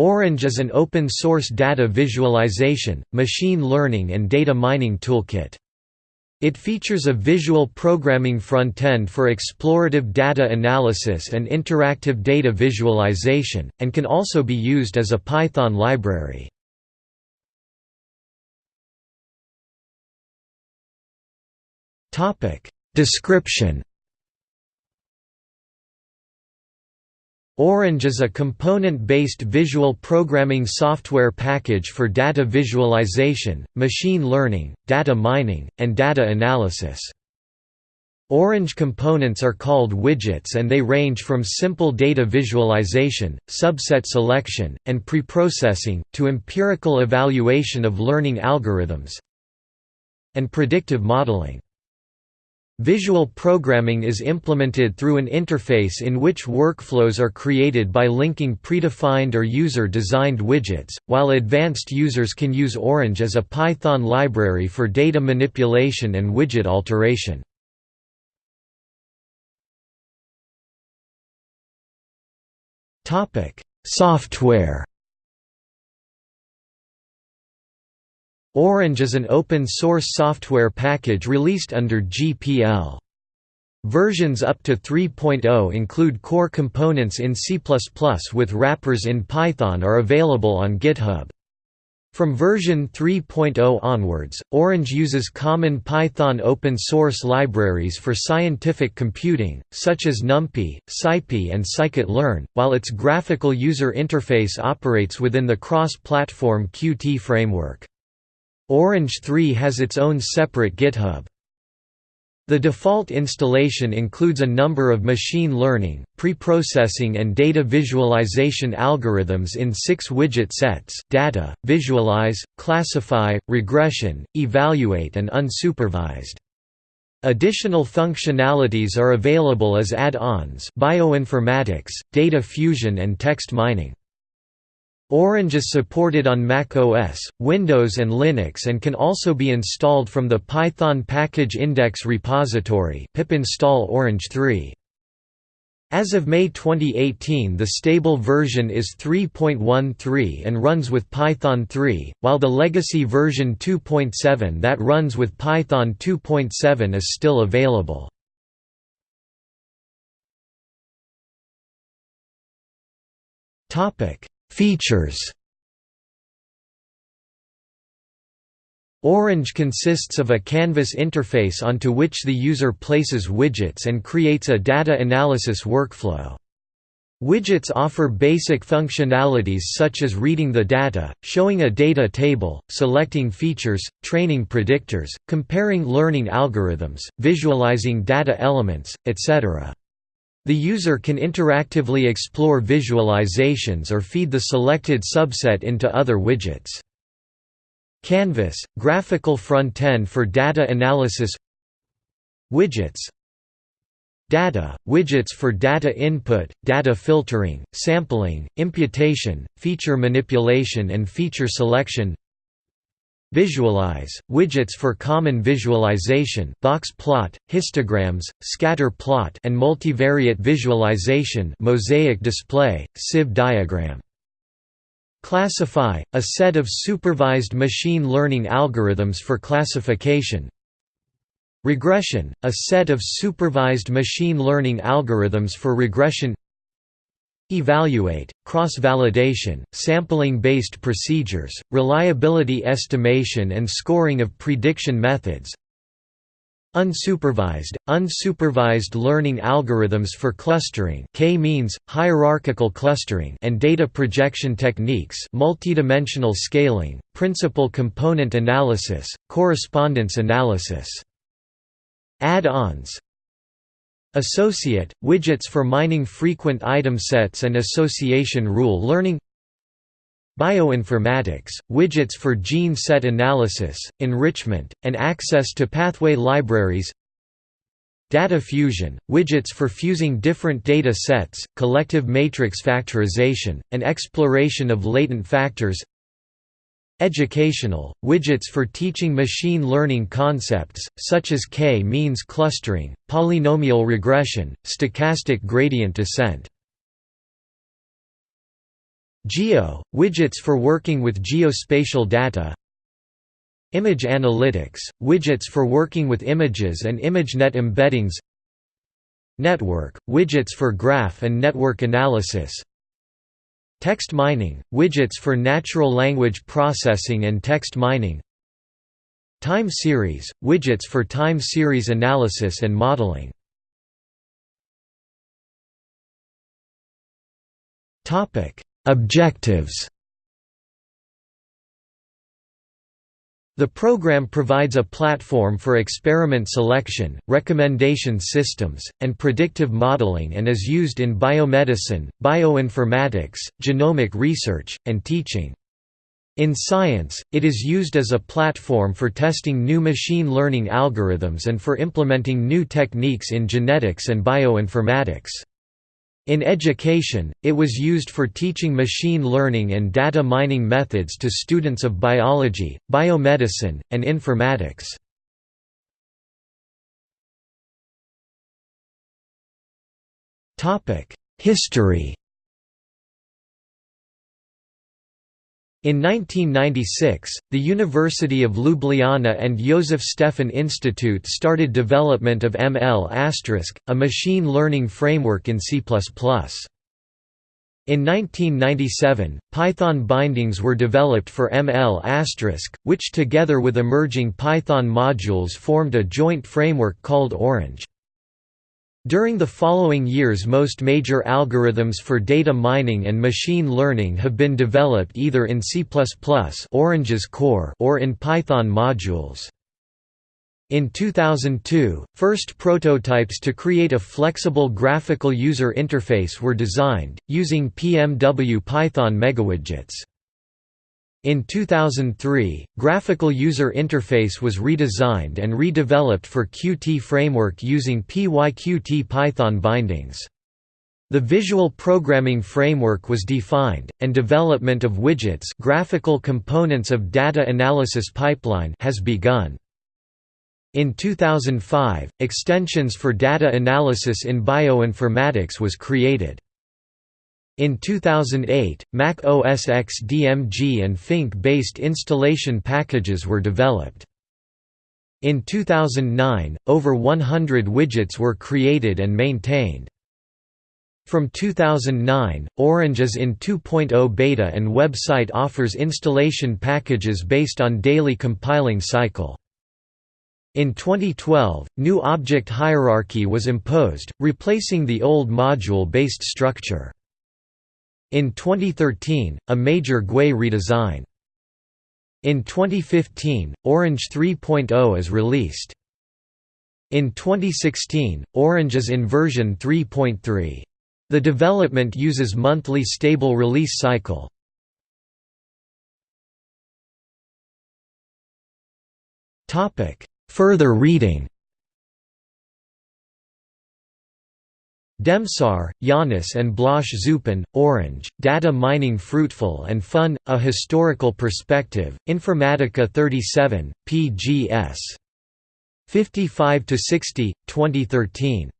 Orange is an open-source data visualization, machine learning and data mining toolkit. It features a visual programming front-end for explorative data analysis and interactive data visualization, and can also be used as a Python library. Description Orange is a component-based visual programming software package for data visualization, machine learning, data mining, and data analysis. Orange components are called widgets and they range from simple data visualization, subset selection, and preprocessing, to empirical evaluation of learning algorithms and predictive modeling. Visual programming is implemented through an interface in which workflows are created by linking predefined or user-designed widgets, while advanced users can use Orange as a Python library for data manipulation and widget alteration. Software Orange is an open-source software package released under GPL. Versions up to 3.0 include core components in C++ with wrappers in Python are available on GitHub. From version 3.0 onwards, Orange uses common Python open-source libraries for scientific computing, such as NumPy, SciPy and scikit-learn, while its graphical user interface operates within the cross-platform Qt framework. Orange 3 has its own separate GitHub. The default installation includes a number of machine learning, preprocessing and data visualization algorithms in six widget sets data, visualize, classify, regression, evaluate and unsupervised. Additional functionalities are available as add-ons bioinformatics, data fusion and text mining. Orange is supported on Mac OS, Windows and Linux and can also be installed from the Python Package Index repository pip install Orange 3. As of May 2018 the stable version is 3.13 and runs with Python 3, while the legacy version 2.7 that runs with Python 2.7 is still available. Topic Features Orange consists of a canvas interface onto which the user places widgets and creates a data analysis workflow. Widgets offer basic functionalities such as reading the data, showing a data table, selecting features, training predictors, comparing learning algorithms, visualizing data elements, etc. The user can interactively explore visualizations or feed the selected subset into other widgets. Canvas – graphical front-end for data analysis. Widgets. Data – widgets for data input, data filtering, sampling, imputation, feature manipulation and feature selection Visualize – widgets for common visualization box plot, histograms, scatter plot and multivariate visualization mosaic display, sieve diagram. Classify – a set of supervised machine learning algorithms for classification. Regression – a set of supervised machine learning algorithms for regression Evaluate, cross-validation, sampling-based procedures, reliability estimation and scoring of prediction methods Unsupervised, unsupervised learning algorithms for clustering k-means, hierarchical clustering and data projection techniques multidimensional scaling, principal component analysis, correspondence analysis. Add-ons Associate – widgets for mining frequent item sets and association rule learning Bioinformatics – widgets for gene set analysis, enrichment, and access to pathway libraries Data fusion – widgets for fusing different data sets, collective matrix factorization, and exploration of latent factors Educational, widgets for teaching machine learning concepts, such as k-means clustering, polynomial regression, stochastic gradient descent. Geo – widgets for working with geospatial data. Image analytics – widgets for working with images and ImageNet embeddings. Network – widgets for graph and network analysis Text mining – widgets for natural language processing and text mining Time series – widgets for time series analysis and modeling. Objectives The program provides a platform for experiment selection, recommendation systems, and predictive modeling and is used in biomedicine, bioinformatics, genomic research, and teaching. In science, it is used as a platform for testing new machine learning algorithms and for implementing new techniques in genetics and bioinformatics. In education, it was used for teaching machine learning and data mining methods to students of biology, biomedicine, and informatics. History In 1996, the University of Ljubljana and Josef Stefan Institute started development of ML*, a machine learning framework in C++. In 1997, Python bindings were developed for ML*, which together with emerging Python modules formed a joint framework called Orange. During the following years most major algorithms for data mining and machine learning have been developed either in C++ Orange's core or in Python modules. In 2002, first prototypes to create a flexible graphical user interface were designed, using PMW Python megawidgets. In 2003, Graphical User Interface was redesigned and redeveloped for Qt framework using PyQt Python bindings. The Visual Programming Framework was defined, and development of widgets graphical components of data analysis pipeline has begun. In 2005, extensions for data analysis in bioinformatics was created. In 2008, Mac OS X DMG and Fink-based installation packages were developed. In 2009, over 100 widgets were created and maintained. From 2009, Orange is in 2.0 beta and website offers installation packages based on daily compiling cycle. In 2012, new object hierarchy was imposed, replacing the old module-based structure. In 2013, a major GUI redesign. In 2015, Orange 3.0 is released. In 2016, Orange is in version 3.3. The development uses monthly stable release cycle. Further reading Demsar, Janez and Blaž Zupan, Orange, Data Mining Fruitful and Fun, A Historical Perspective, Informatica 37, pgs. 55–60, 2013.